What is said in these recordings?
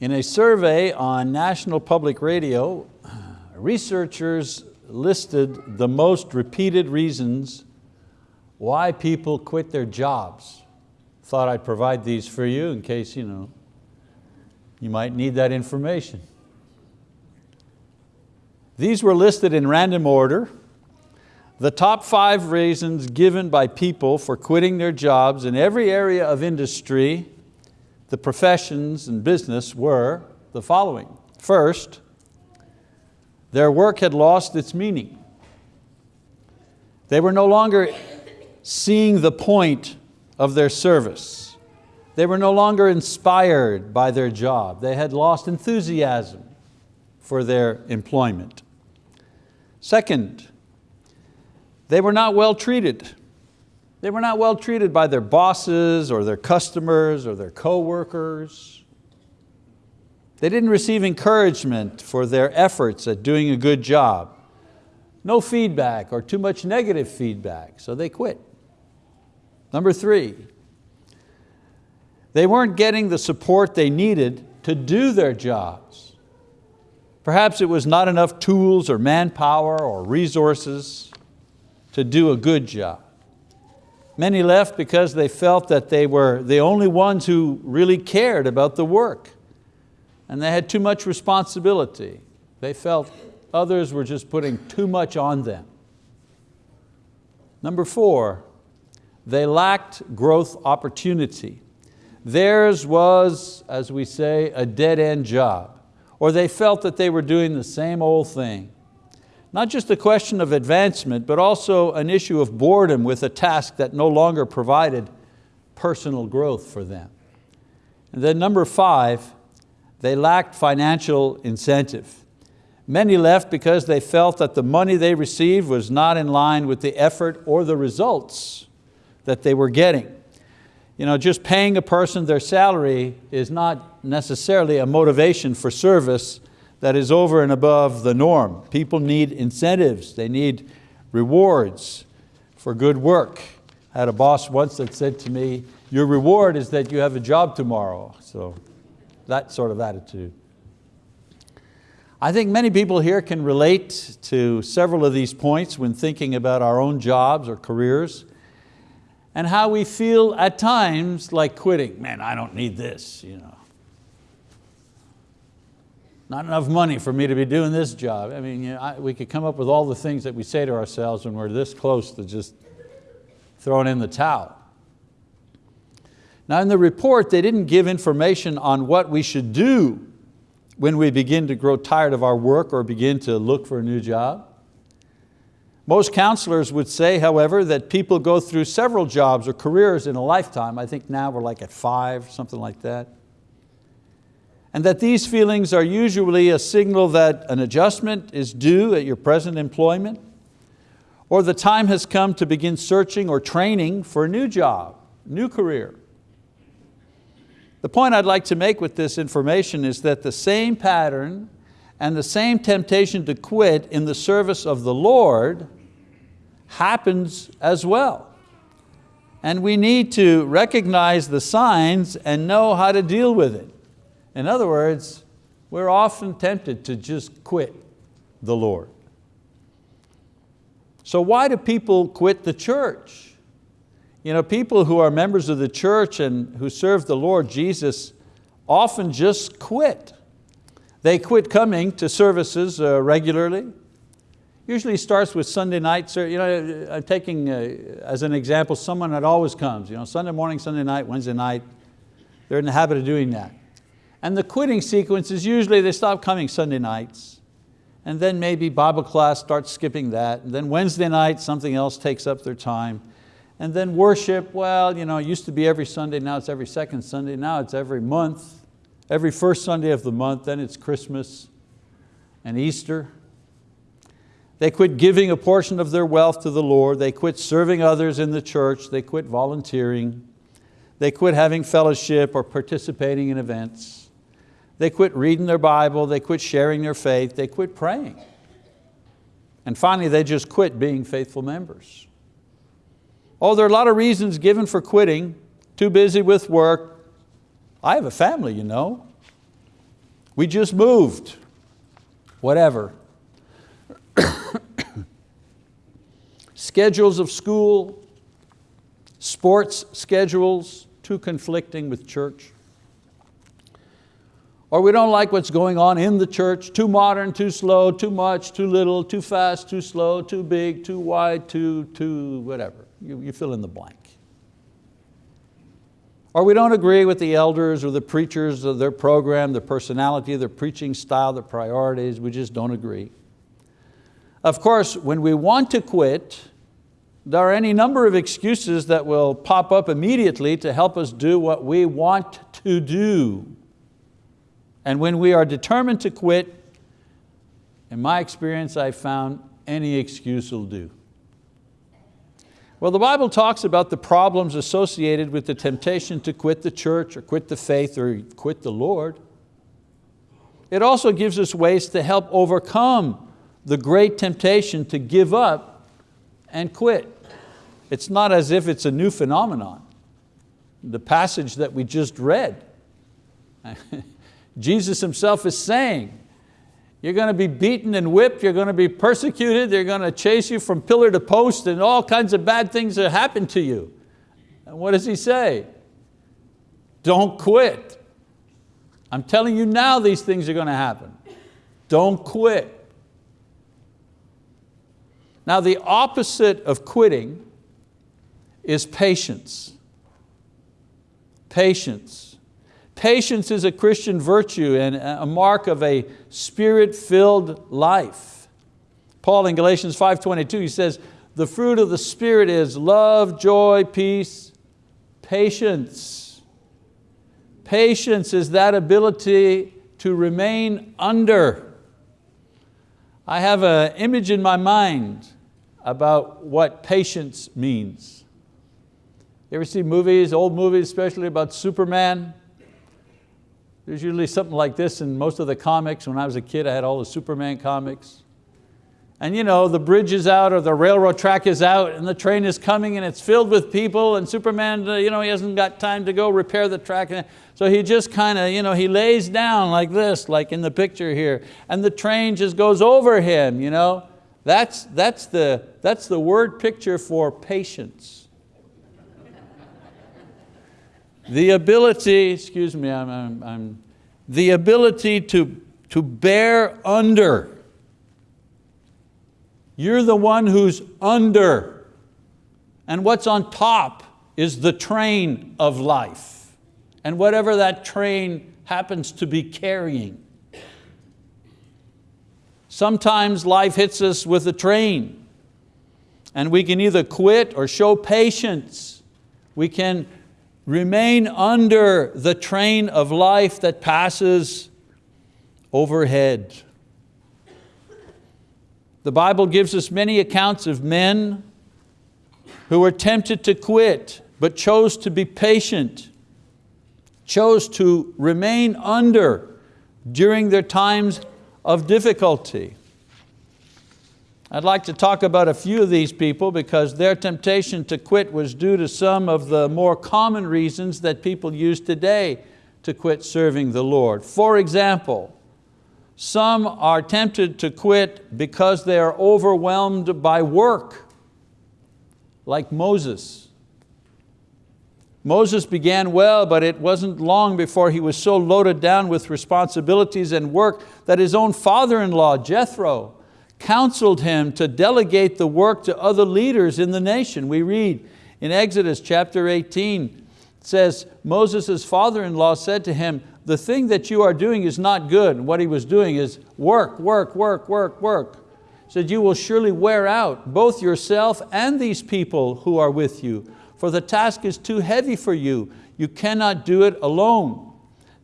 In a survey on National Public Radio, researchers listed the most repeated reasons why people quit their jobs. Thought I'd provide these for you in case you, know, you might need that information. These were listed in random order. The top five reasons given by people for quitting their jobs in every area of industry, the professions and business were the following. First, their work had lost its meaning. They were no longer seeing the point of their service. They were no longer inspired by their job. They had lost enthusiasm for their employment. Second, they were not well treated. They were not well treated by their bosses or their customers or their co-workers. They didn't receive encouragement for their efforts at doing a good job. No feedback or too much negative feedback, so they quit. Number three, they weren't getting the support they needed to do their jobs. Perhaps it was not enough tools or manpower or resources to do a good job. Many left because they felt that they were the only ones who really cared about the work and they had too much responsibility. They felt others were just putting too much on them. Number four, they lacked growth opportunity. Theirs was, as we say, a dead-end job, or they felt that they were doing the same old thing. Not just a question of advancement, but also an issue of boredom with a task that no longer provided personal growth for them. And then number five, they lacked financial incentive. Many left because they felt that the money they received was not in line with the effort or the results that they were getting. You know, just paying a person their salary is not necessarily a motivation for service that is over and above the norm. People need incentives, they need rewards for good work. I had a boss once that said to me, your reward is that you have a job tomorrow. So that sort of attitude. I think many people here can relate to several of these points when thinking about our own jobs or careers and how we feel at times like quitting. Man, I don't need this. You know. Not enough money for me to be doing this job. I mean, you know, I, we could come up with all the things that we say to ourselves when we're this close to just throwing in the towel. Now in the report, they didn't give information on what we should do when we begin to grow tired of our work or begin to look for a new job. Most counselors would say, however, that people go through several jobs or careers in a lifetime. I think now we're like at five, something like that. And that these feelings are usually a signal that an adjustment is due at your present employment, or the time has come to begin searching or training for a new job, new career. The point I'd like to make with this information is that the same pattern and the same temptation to quit in the service of the Lord happens as well. And we need to recognize the signs and know how to deal with it. In other words, we're often tempted to just quit the Lord. So why do people quit the church? You know, people who are members of the church and who serve the Lord Jesus often just quit. They quit coming to services uh, regularly. Usually starts with Sunday night. You know, I'm taking uh, as an example someone that always comes. You know, Sunday morning, Sunday night, Wednesday night. They're in the habit of doing that. And the quitting sequence is usually they stop coming Sunday nights and then maybe Bible class starts skipping that. And then Wednesday night, something else takes up their time. And then worship, well, you know, it used to be every Sunday, now it's every second Sunday, now it's every month, every first Sunday of the month, then it's Christmas and Easter. They quit giving a portion of their wealth to the Lord, they quit serving others in the church, they quit volunteering, they quit having fellowship or participating in events, they quit reading their Bible, they quit sharing their faith, they quit praying. And finally, they just quit being faithful members. Oh, there are a lot of reasons given for quitting, too busy with work. I have a family, you know. We just moved, whatever. Schedules of school, sports schedules, too conflicting with church. Or we don't like what's going on in the church, too modern, too slow, too much, too little, too fast, too slow, too big, too wide, too, too whatever. You, you fill in the blank. Or we don't agree with the elders or the preachers of their program, their personality, their preaching style, their priorities, we just don't agree. Of course, when we want to quit, there are any number of excuses that will pop up immediately to help us do what we want to do. And when we are determined to quit, in my experience I found any excuse will do. Well, the Bible talks about the problems associated with the temptation to quit the church or quit the faith or quit the Lord. It also gives us ways to help overcome the great temptation to give up and quit. It's not as if it's a new phenomenon. The passage that we just read, Jesus himself is saying, you're going to be beaten and whipped, you're going to be persecuted, they're going to chase you from pillar to post and all kinds of bad things that happen to you. And what does he say? Don't quit. I'm telling you now these things are going to happen. Don't quit. Now the opposite of quitting is patience. Patience. Patience is a Christian virtue and a mark of a spirit-filled life. Paul in Galatians 5.22, he says, the fruit of the Spirit is love, joy, peace, patience. Patience is that ability to remain under. I have an image in my mind about what patience means. You ever see movies, old movies especially about Superman? There's usually something like this in most of the comics. When I was a kid, I had all the Superman comics. And you know, the bridge is out or the railroad track is out and the train is coming and it's filled with people and Superman, uh, you know, he hasn't got time to go repair the track. So he just kind of, you know, he lays down like this, like in the picture here, and the train just goes over him. You know? That's, that's, the, that's the word picture for patience. The ability, excuse me, I'm, I'm, I'm, the ability to, to bear under. You're the one who's under. And what's on top is the train of life. And whatever that train happens to be carrying. Sometimes life hits us with a train and we can either quit or show patience. We can Remain under the train of life that passes overhead. The Bible gives us many accounts of men who were tempted to quit, but chose to be patient, chose to remain under during their times of difficulty. I'd like to talk about a few of these people because their temptation to quit was due to some of the more common reasons that people use today to quit serving the Lord. For example, some are tempted to quit because they are overwhelmed by work, like Moses. Moses began well, but it wasn't long before he was so loaded down with responsibilities and work that his own father-in-law, Jethro, counseled him to delegate the work to other leaders in the nation. We read in Exodus chapter 18, it says, Moses' father-in-law said to him, the thing that you are doing is not good. And what he was doing is work, work, work, work, work. Said, you will surely wear out both yourself and these people who are with you, for the task is too heavy for you. You cannot do it alone.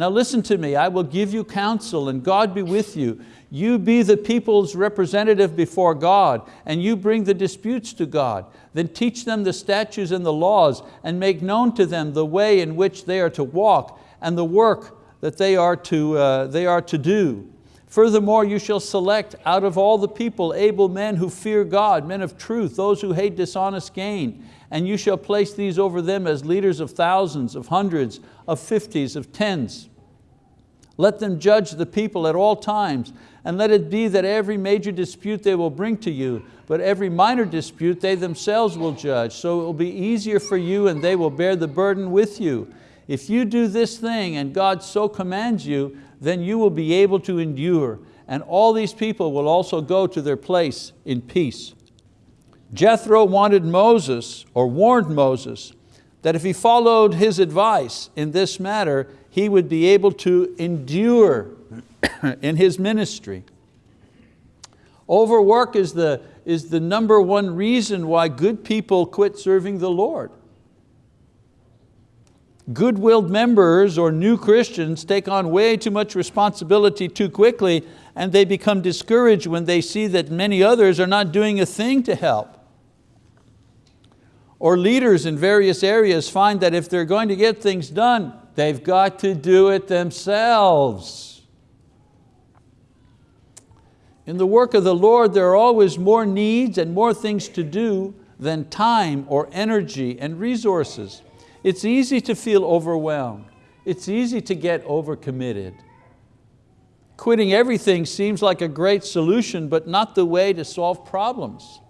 Now listen to me, I will give you counsel and God be with you. You be the people's representative before God and you bring the disputes to God. Then teach them the statutes and the laws and make known to them the way in which they are to walk and the work that they are to, uh, they are to do. Furthermore, you shall select out of all the people able men who fear God, men of truth, those who hate dishonest gain, and you shall place these over them as leaders of thousands, of hundreds, of fifties, of tens. Let them judge the people at all times, and let it be that every major dispute they will bring to you, but every minor dispute they themselves will judge, so it will be easier for you and they will bear the burden with you. If you do this thing and God so commands you, then you will be able to endure, and all these people will also go to their place in peace. Jethro wanted Moses, or warned Moses, that if he followed his advice in this matter, he would be able to endure in his ministry. Overwork is the, is the number one reason why good people quit serving the Lord. Good-willed members or new Christians take on way too much responsibility too quickly and they become discouraged when they see that many others are not doing a thing to help. Or leaders in various areas find that if they're going to get things done, they've got to do it themselves. In the work of the Lord, there are always more needs and more things to do than time or energy and resources. It's easy to feel overwhelmed. It's easy to get overcommitted. Quitting everything seems like a great solution, but not the way to solve problems.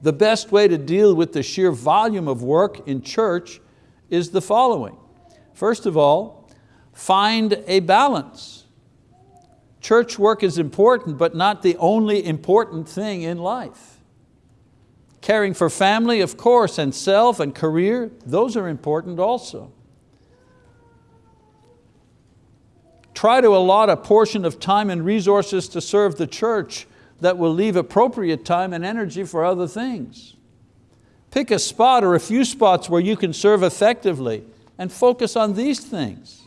The best way to deal with the sheer volume of work in church is the following. First of all, find a balance. Church work is important, but not the only important thing in life. Caring for family, of course, and self and career, those are important also. Try to allot a portion of time and resources to serve the church that will leave appropriate time and energy for other things. Pick a spot or a few spots where you can serve effectively and focus on these things.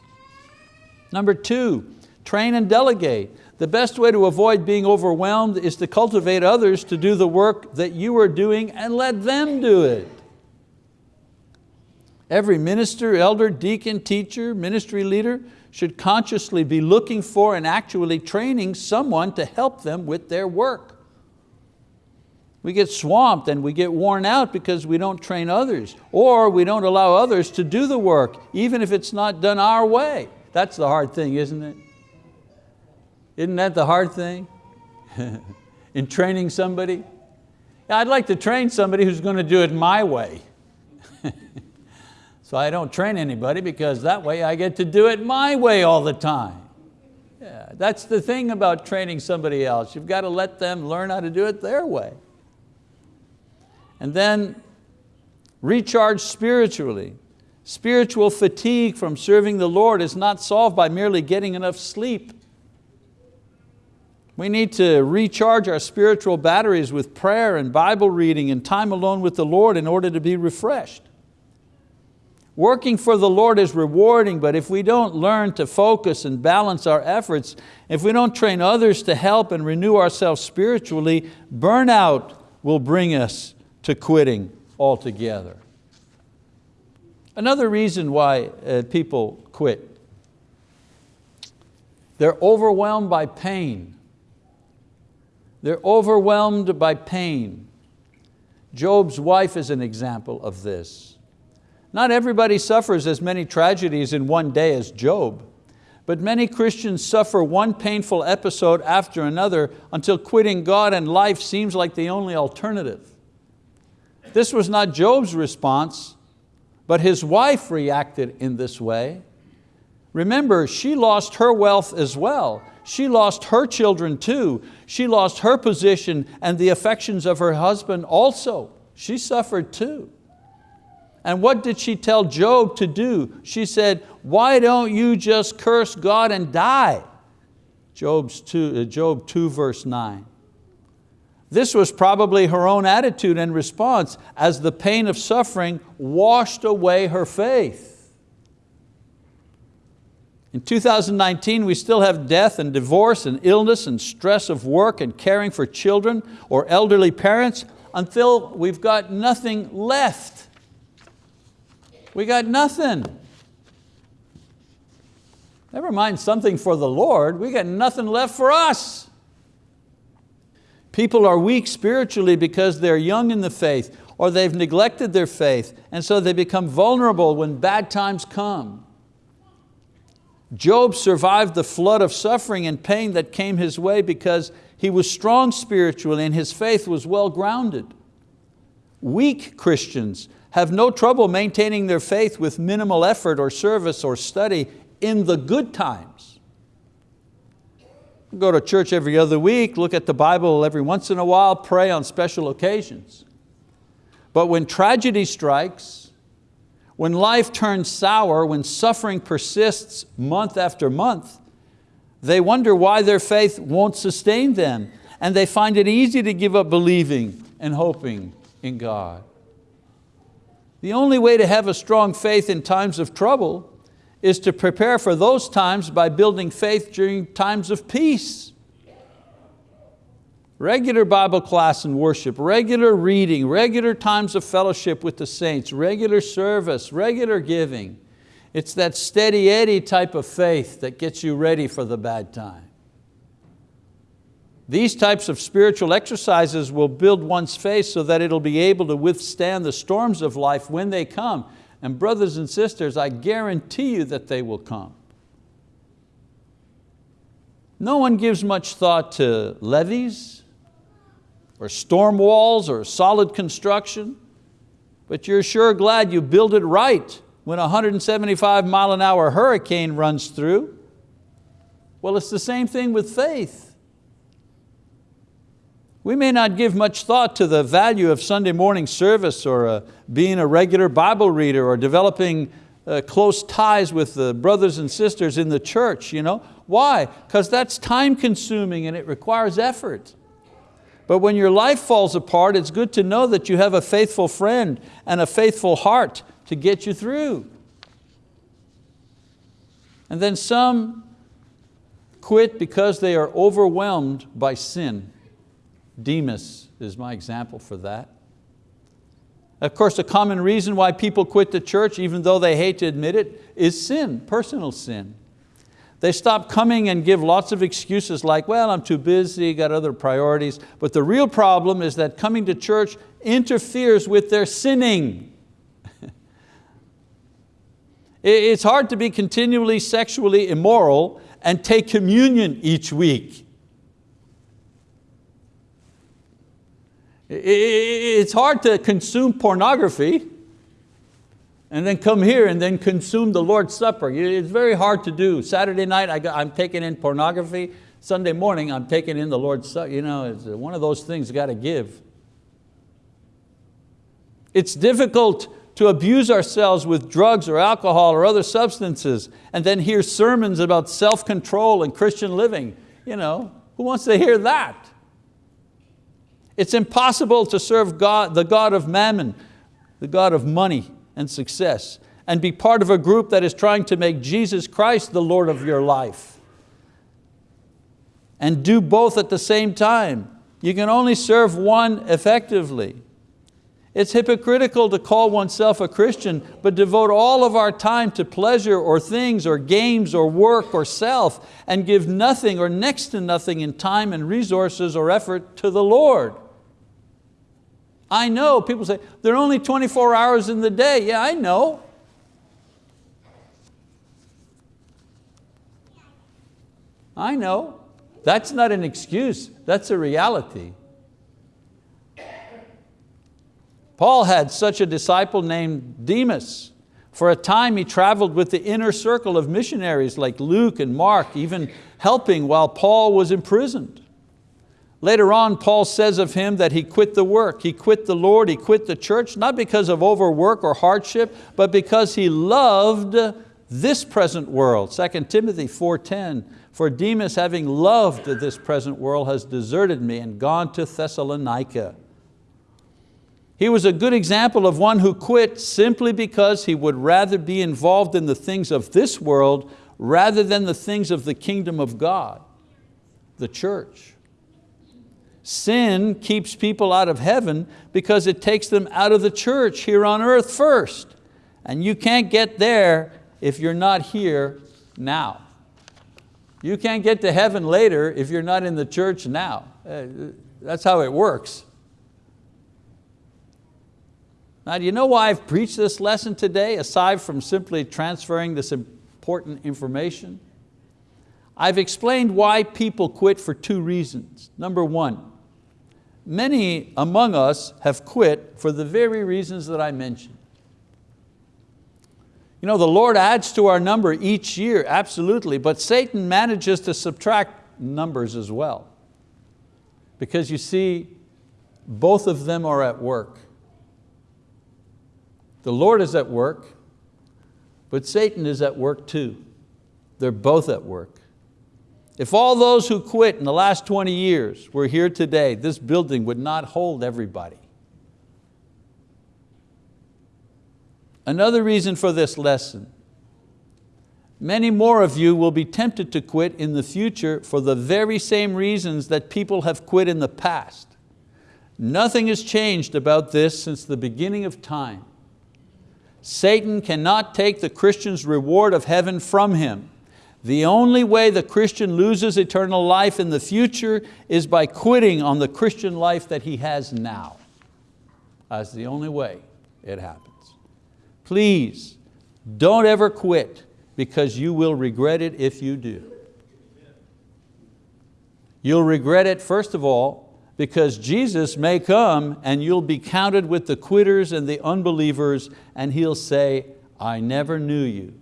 Number two, train and delegate. The best way to avoid being overwhelmed is to cultivate others to do the work that you are doing and let them do it. Every minister, elder, deacon, teacher, ministry leader should consciously be looking for and actually training someone to help them with their work. We get swamped and we get worn out because we don't train others or we don't allow others to do the work even if it's not done our way. That's the hard thing, isn't it? Isn't that the hard thing? In training somebody? I'd like to train somebody who's going to do it my way. so I don't train anybody because that way I get to do it my way all the time. Yeah, that's the thing about training somebody else. You've got to let them learn how to do it their way. And then recharge spiritually. Spiritual fatigue from serving the Lord is not solved by merely getting enough sleep. We need to recharge our spiritual batteries with prayer and Bible reading and time alone with the Lord in order to be refreshed. Working for the Lord is rewarding, but if we don't learn to focus and balance our efforts, if we don't train others to help and renew ourselves spiritually, burnout will bring us to quitting altogether. Another reason why uh, people quit, they're overwhelmed by pain. They're overwhelmed by pain. Job's wife is an example of this. Not everybody suffers as many tragedies in one day as Job, but many Christians suffer one painful episode after another until quitting God and life seems like the only alternative. This was not Job's response, but his wife reacted in this way. Remember, she lost her wealth as well. She lost her children too. She lost her position and the affections of her husband also. She suffered too. And what did she tell Job to do? She said, why don't you just curse God and die? Job's two, uh, Job 2 verse 9. This was probably her own attitude and response as the pain of suffering washed away her faith. In 2019, we still have death and divorce and illness and stress of work and caring for children or elderly parents until we've got nothing left. We got nothing. Never mind something for the Lord, we got nothing left for us. People are weak spiritually because they're young in the faith or they've neglected their faith and so they become vulnerable when bad times come. Job survived the flood of suffering and pain that came his way because he was strong spiritually and his faith was well grounded. Weak Christians have no trouble maintaining their faith with minimal effort or service or study in the good times. Go to church every other week, look at the Bible every once in a while, pray on special occasions. But when tragedy strikes, when life turns sour, when suffering persists month after month, they wonder why their faith won't sustain them and they find it easy to give up believing and hoping in God. The only way to have a strong faith in times of trouble is to prepare for those times by building faith during times of peace. Regular Bible class and worship, regular reading, regular times of fellowship with the saints, regular service, regular giving. It's that steady eddy type of faith that gets you ready for the bad time. These types of spiritual exercises will build one's faith so that it'll be able to withstand the storms of life when they come. And brothers and sisters, I guarantee you that they will come. No one gives much thought to levees or storm walls or solid construction, but you're sure glad you build it right when a 175 mile an hour hurricane runs through. Well, it's the same thing with faith. We may not give much thought to the value of Sunday morning service or uh, being a regular Bible reader or developing uh, close ties with the brothers and sisters in the church. You know? Why? Because that's time consuming and it requires effort. But when your life falls apart, it's good to know that you have a faithful friend and a faithful heart to get you through. And then some quit because they are overwhelmed by sin. Demas is my example for that. Of course, a common reason why people quit the church, even though they hate to admit it, is sin, personal sin. They stop coming and give lots of excuses like, well, I'm too busy, got other priorities. But the real problem is that coming to church interferes with their sinning. it's hard to be continually sexually immoral and take communion each week. It's hard to consume pornography and then come here and then consume the Lord's Supper. It's very hard to do. Saturday night I am taking in pornography. Sunday morning I'm taking in the Lord's Supper. You know, it's one of those things got to give. It's difficult to abuse ourselves with drugs or alcohol or other substances and then hear sermons about self-control and Christian living. You know, who wants to hear that? It's impossible to serve God, the God of mammon, the God of money and success, and be part of a group that is trying to make Jesus Christ the Lord of your life. And do both at the same time. You can only serve one effectively. It's hypocritical to call oneself a Christian, but devote all of our time to pleasure or things or games or work or self and give nothing or next to nothing in time and resources or effort to the Lord. I know, people say, there are only 24 hours in the day. Yeah, I know. I know. That's not an excuse, that's a reality. Paul had such a disciple named Demas. For a time he traveled with the inner circle of missionaries like Luke and Mark, even helping while Paul was imprisoned. Later on, Paul says of him that he quit the work, he quit the Lord, he quit the church, not because of overwork or hardship, but because he loved this present world. 2 Timothy 4.10, for Demas having loved this present world has deserted me and gone to Thessalonica. He was a good example of one who quit simply because he would rather be involved in the things of this world rather than the things of the kingdom of God, the church. Sin keeps people out of heaven because it takes them out of the church here on earth first. And you can't get there if you're not here now. You can't get to heaven later if you're not in the church now. Uh, that's how it works. Now do you know why I've preached this lesson today aside from simply transferring this important information. I've explained why people quit for two reasons. Number one, many among us have quit for the very reasons that I mentioned. You know, the Lord adds to our number each year, absolutely, but Satan manages to subtract numbers as well. Because you see, both of them are at work. The Lord is at work, but Satan is at work too. They're both at work. If all those who quit in the last 20 years were here today, this building would not hold everybody. Another reason for this lesson, many more of you will be tempted to quit in the future for the very same reasons that people have quit in the past. Nothing has changed about this since the beginning of time. Satan cannot take the Christian's reward of heaven from him. The only way the Christian loses eternal life in the future is by quitting on the Christian life that he has now. That's the only way it happens. Please, don't ever quit because you will regret it if you do. You'll regret it, first of all, because Jesus may come and you'll be counted with the quitters and the unbelievers and He'll say, I never knew you.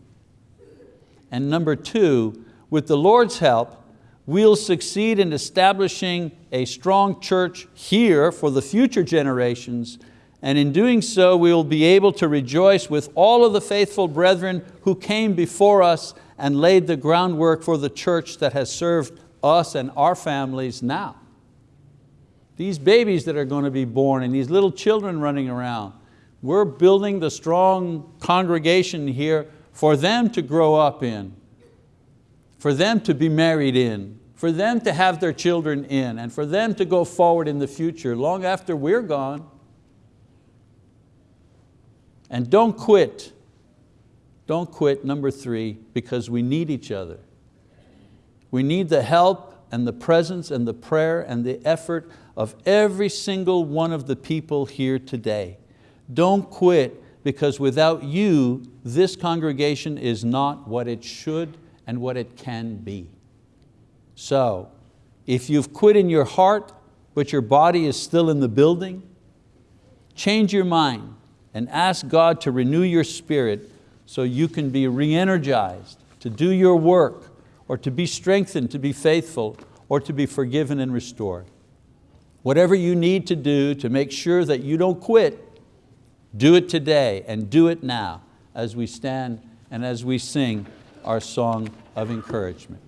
And number two, with the Lord's help, we'll succeed in establishing a strong church here for the future generations and in doing so we will be able to rejoice with all of the faithful brethren who came before us and laid the groundwork for the church that has served us and our families now. These babies that are going to be born and these little children running around, we're building the strong congregation here for them to grow up in, for them to be married in, for them to have their children in, and for them to go forward in the future long after we're gone. And don't quit. Don't quit, number three, because we need each other. We need the help and the presence and the prayer and the effort of every single one of the people here today. Don't quit because without you, this congregation is not what it should and what it can be. So, if you've quit in your heart, but your body is still in the building, change your mind and ask God to renew your spirit so you can be re-energized to do your work or to be strengthened to be faithful or to be forgiven and restored. Whatever you need to do to make sure that you don't quit, do it today and do it now as we stand and as we sing our song of encouragement.